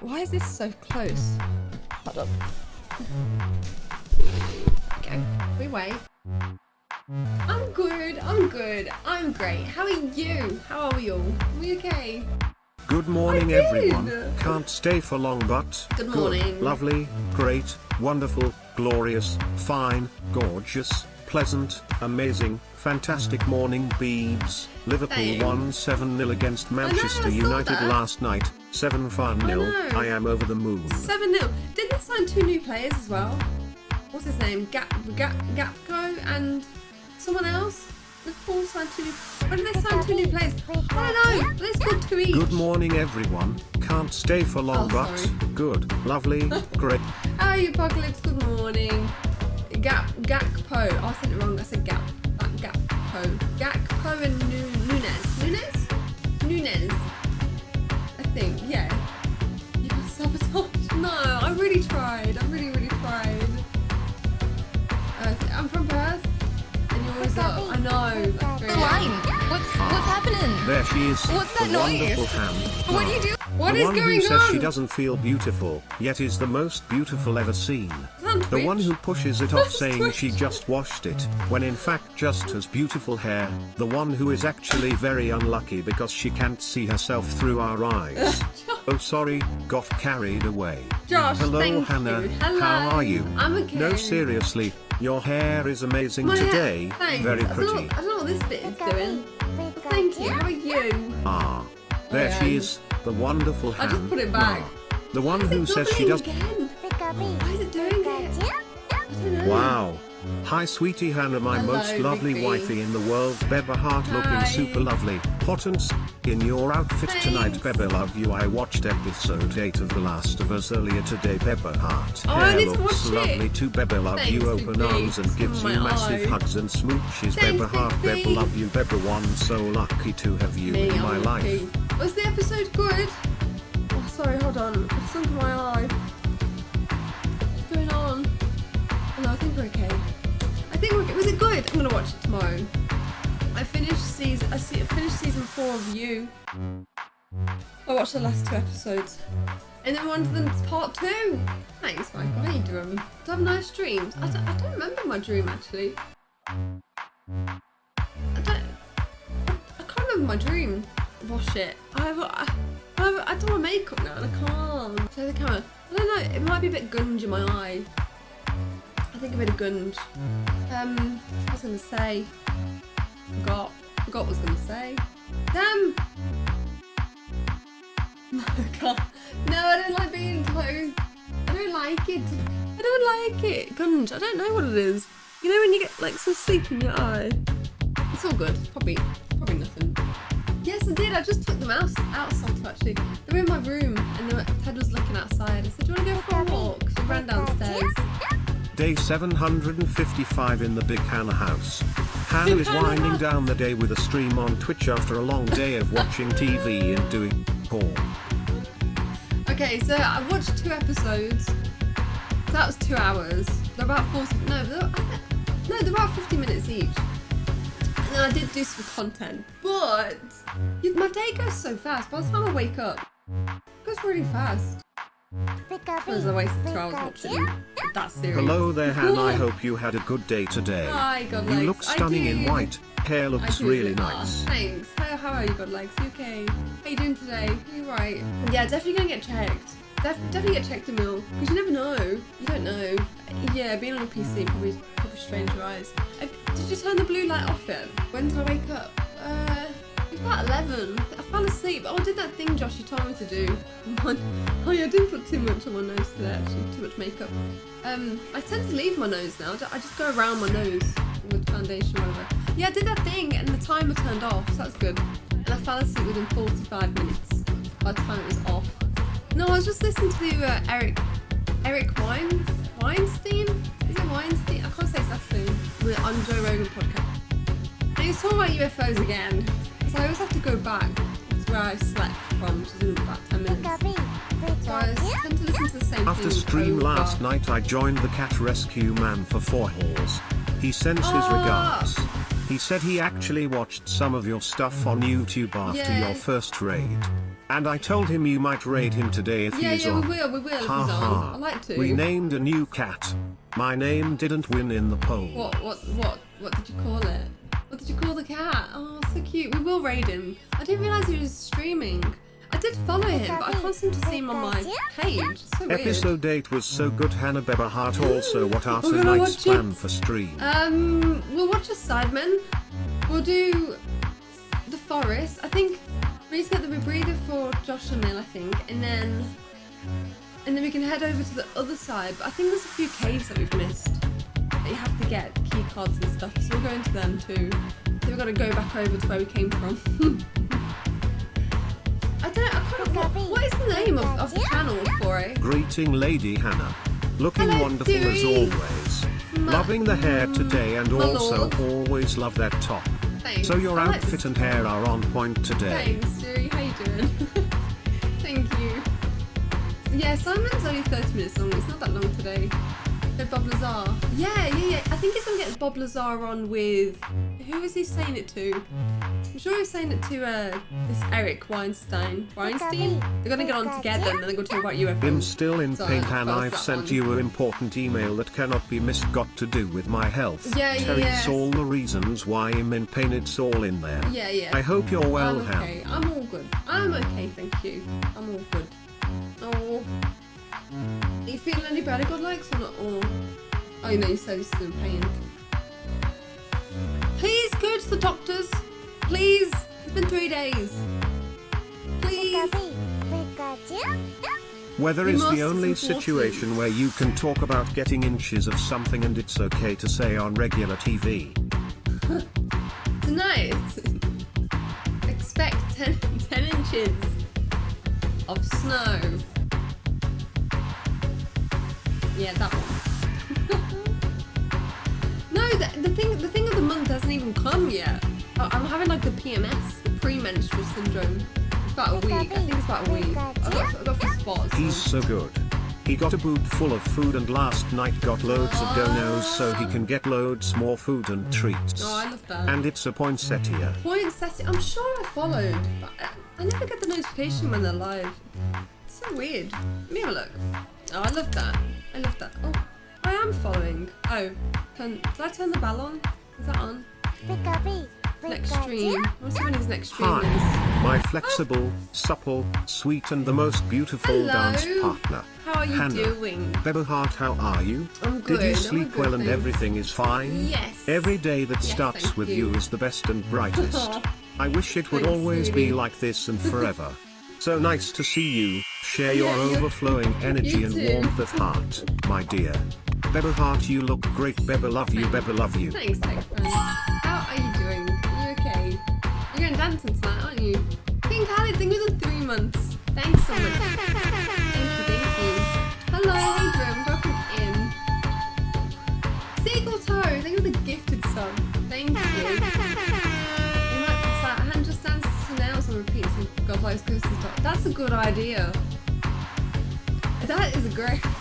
Why is this so close? Hold up. Okay, we wait. I'm good, I'm good, I'm great. How are you? How are we all? Are we okay? Good morning, everyone. Can't stay for long, but Good morning. lovely, great, wonderful, glorious, fine, gorgeous, pleasant, amazing, fantastic morning, Beebs. Liverpool won 7 0 against Manchester United that. last night. 7 5 0. know. I am over the moon. 7 0. Didn't they sign two new players as well? What's his name? Gap, Gap, Gapco and someone else? Liverpool signed two new. When did they sign two new players? I don't know. Let's go to each. Good morning, everyone. Can't stay for long, Oh, but sorry. good, lovely, great. Are you, Apocalypse? Good morning. Gap, Gakpo. Oh, I said it wrong. I said Gap, uh, Gakpo. Gakpo and Nu- Nunes. Nunes? Nunes. I think, yeah. You got sabotage. No, I really tried. I really, really tried. Uh, I'm from Perth. And you're always up. I know. That's very Line. What's what's happening? There she is. What's that noise? What do you do? What the is one going who says on? she doesn't feel beautiful, yet is the most beautiful ever seen. On The one who pushes it off saying she just washed it, when in fact just has beautiful hair. The one who is actually very unlucky because she can't see herself through our eyes. oh sorry, got carried away. Josh, Hello thank Hannah, you. Hello. how are you? I'm okay. No seriously, your hair is amazing My today, thanks. very I don't, know, pretty. I don't know what this bit is doing. Thank you. How are you? Ah, there I she is, the wonderful I hand. just put it back. The one Why who is it says she doubling does. again? Why is it doing Wow. Hi, sweetie Hannah, my Hello, most lovely wifey in the world. Beba Heart looking Hi. super lovely. S- in your outfit tonight, Thanks. Beba. Love you. I watched episode 8 of The Last of Us earlier today, Beba Heart. Oh, Hair looks it. lovely too, Beba. Love Thanks, you. Open arms and gives on you massive hugs and smooches. Thanks, Beba Heart. Beba. Love you, Beba. One so lucky to have you Me, in my I'm life. lucky. Was the episode good? Oh, sorry, hold on. It's in my eye. Okay. I think we're. Was it good? I'm gonna watch it tomorrow. I finished season. I see. I finished season four of You. I watched the last two episodes, and then one of them's part two. Thanks, Michael. How you doing? Do I have nice dreams? I don't, I don't remember my dream actually. I don't. I can't remember my dream. Wash it. I have. I, I, have, I want makeup now, and I can't. Show the camera. I don't know. It might be a bit gunge in my eye. I think a bit of gunge. Um, what was I gonna say? Forgot. Forgot what I was gonna say. Damn. No, I. No, I don't like being close. I don't like it. I don't like it. Gunge. I don't know what it is. You know when you get like some sleep in your eye. It's all good. Probably, probably nothing. Yes, I did. I just took them out outside actually. They were in my room, and were, Ted was looking outside. I said, "Do you want to go for a walk?" So we ran downstairs. Day 755 in the Big Hannah house. Hannah is winding down the day with a stream on Twitch after a long day of watching TV and doing porn. Okay, so I watched two episodes. So that was two hours. They're about 40. No, they're, no, they're about 50 minutes each. And then I did do some content, but my day goes so fast. By the time I wake up, it goes really fast. Because I wasted two hours watching that series. Hello there, Hannah. I hope you had a good day today. Hi, God You legs. look I stunning in white. Hair looks really Ah, nice. thanks. How, how are you, God legs? You okay? How you doing today? You right? Yeah, definitely gonna get checked. Def- definitely get checked, Emil. Because you never know. You don't know. Yeah, being on a PC probably probably strains your eyes. Uh, Did you turn the blue light off yet? When did I wake up? Uh, about 11. I fell asleep. Oh, I did that thing Josh you told me to do. oh yeah, I didn't put too much on my nose today actually, too much makeup. Um, I tend to leave my nose now. I just go around my nose with foundation whatever. Yeah, I did that thing and the timer turned off, so that's good. And I fell asleep within 45 minutes by the time it was off. No, I was just listening to uh, Eric Eric Wines Weinstein. Is it Weinstein? I can't say his last name. On Joe Rogan podcast. And he was talking about UFOs again. Because I always have to go back to where I slept from, which is in about 10 minutes. So I tend to listen to the same After stream over. last night, I joined the cat rescue man for four halls. He sends his Ah. regards. He said he actually watched some of your stuff on YouTube after your first raid. And I told him you might raid him today if Yeah, he's yeah, on. we will, we will if he's Ha on. ha. I like to. We named a new cat. My name didn't win in the poll. What, what, what, what did you call it? What did you call the cat? Oh, so cute. We will raid him. I didn't realise he was streaming. I did follow him, but I can't seem to see him on my page. So weird. Episode 8 was so good Hannah Beba Hart also what are tonight's plan for stream? Um, we'll watch a Sidemen. We'll do the forest. I think we need to get the rebreather for Josh and Neil, I think, and then and then we can head over to the other side. But I think there's a few caves that we've missed that you have to get key cards and stuff. So we'll go into them too. So we've got to go back over to where we came from. I don't know. I can't, what, what is the name of, of the channel for it? Greeting Lady Hannah. Looking Hello, wonderful as always. Ma- Loving the hair mm, today and also lord. always love that top. Thanks. So your I outfit this- and hair are on point today. Thanks, Jerry. How are you doing? Thank you. Yeah, Simon's only 30 minutes long. It's not that long today. With Bob Lazar. Yeah, yeah, yeah. I think he's gonna get Bob Lazar on with. Who is he saying it to? I'm sure he's saying it to uh, this Eric Weinstein. Weinstein? They're gonna get on together and then they're gonna talk about UFOs. I'm still in So, pain I and felt I've sent one. you an important email that cannot be missed got to do with my health. Yeah, yeah, Telling yes. us all the reasons why I'm in pain it's all in there. Yeah, yeah. I hope you're well, I'm Han. okay. I'm all good. I'm okay, thank you. I'm all good. Oh. Are you feeling any better, God likes or not? Or... Oh, you know, you said you're still in pain. Please go to the doctors. Please. It's been three days. Please. Weather is the only support situation where you can talk about getting inches of something and it's okay to say on regular TV. Tonight, expect 10, 10 inches of snow. Yeah, that one. no, the, the thing the thing of the month hasn't even come yet. I- I'm having like the PMS, the premenstrual syndrome. It's about a week. I think it's about a week. I got, I got spots. He's so good. He got a boot full of food and last night got loads of donos so he can get loads more food and treats. Oh, I love that. And it's a poinsettia. Point setting. I'm sure I followed, but I, I never get the notification when they're live. It's so weird. Let me have a look. Oh, I love that. I love that. Oh, I am following. Oh, turn, did I turn the bell on? Is that on? Next stream. I want to see when his next stream is. Hi, my flexible, supple, sweet and the most beautiful Hello. dance partner. How are you Hannah. doing? Beba Hart, how are you? I'm good. Did you sleep good, well and everything is fine? Yes. Every day that Yes, starts with you. you is the best and brightest. I wish it would Thanks, always sweetie. be like this and forever. so nice to see you. Share your Yeah, overflowing energy and too. warmth of heart, my dear. Beba heart, you look great. Beba love you. Beba love you. Thanks, tech. How are you doing? Are you okay? You're going dancing tonight, aren't you? King Khaled, thank you for three months. Thanks so much. Thank you, thank you. Hello, Adrian, welcome in. Seagull Toe, thank you for the gifted sub. Thank you. You might pass out. Han just dances to nails and repeats and God likes goes to the top. That's a good idea. That is great.